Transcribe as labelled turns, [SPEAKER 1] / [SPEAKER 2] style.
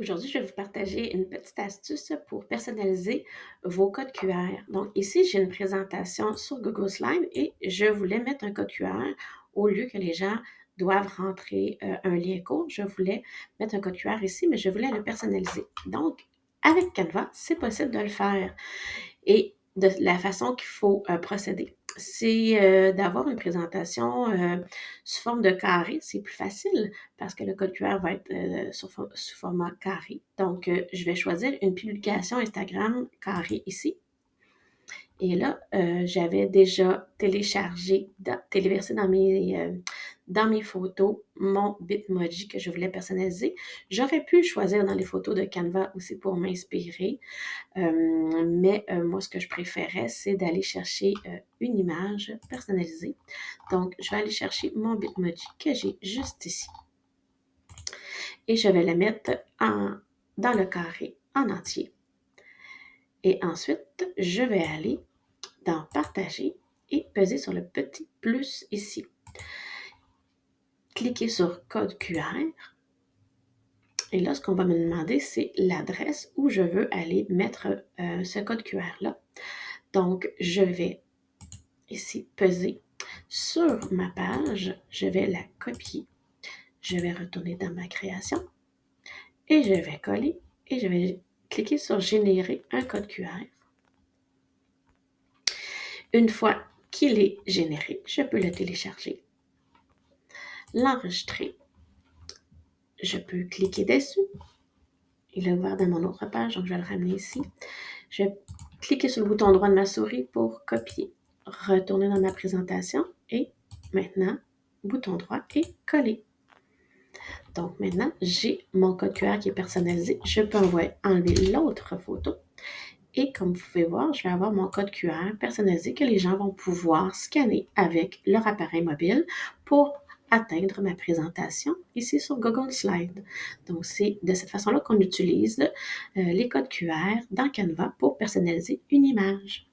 [SPEAKER 1] Aujourd'hui, je vais vous partager une petite astuce pour personnaliser vos codes QR. Donc ici, j'ai une présentation sur Google Slides et je voulais mettre un code QR au lieu que les gens doivent rentrer euh, un lien court. Je voulais mettre un code QR ici, mais je voulais le personnaliser. Donc, avec Canva, c'est possible de le faire. Et de la façon qu'il faut euh, procéder c'est euh, d'avoir une présentation euh, sous forme de carré. C'est plus facile parce que le code QR va être euh, sous, format carré. Donc, je vais choisir une publication Instagram carré ici. Et là, j'avais déjà téléchargé, téléversé dans mes, dans mes photos mon Bitmoji que je voulais personnaliser. J'aurais pu choisir dans les photos de Canva aussi pour m'inspirer, euh, mais euh, moi, ce que je préférais, c'est d'aller chercher euh, une image personnalisée. Donc, je vais aller chercher mon Bitmoji que j'ai juste ici. Et je vais la mettre en, dans le carré en entier. Et ensuite, je vais aller dans Partager et peser sur le petit plus ici cliquer sur Code QR. Et là, ce qu'on va me demander, c'est l'adresse où je veux aller mettre euh, ce code QR-là. Donc, je vais ici peser sur ma page. Je vais la copier. Je vais retourner dans ma création. Et je vais coller. Et je vais cliquer sur Générer un code QR. Une fois qu'il est généré, je peux le télécharger l'enregistrer. Je peux cliquer dessus. Il est ouvert dans mon autre page, donc je vais le ramener ici. Je vais cliquer sur le bouton droit de ma souris pour copier, retourner dans ma présentation et maintenant, bouton droit et coller. Donc maintenant, j'ai mon code QR qui est personnalisé. Je peux enlever l'autre photo. Et comme vous pouvez voir, je vais avoir mon code QR personnalisé que les gens vont pouvoir scanner avec leur appareil mobile pour atteindre ma présentation ici sur Google Slide. Donc, c'est de cette façon-là qu'on utilise euh, les codes QR dans Canva pour personnaliser une image.